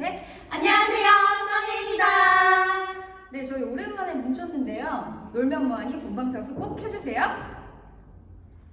셋. 안녕하세요, 써니입니다. 네, 저희 오랜만에 뭉쳤는데요. 놀면 뭐하니 본방사수 꼭 해주세요.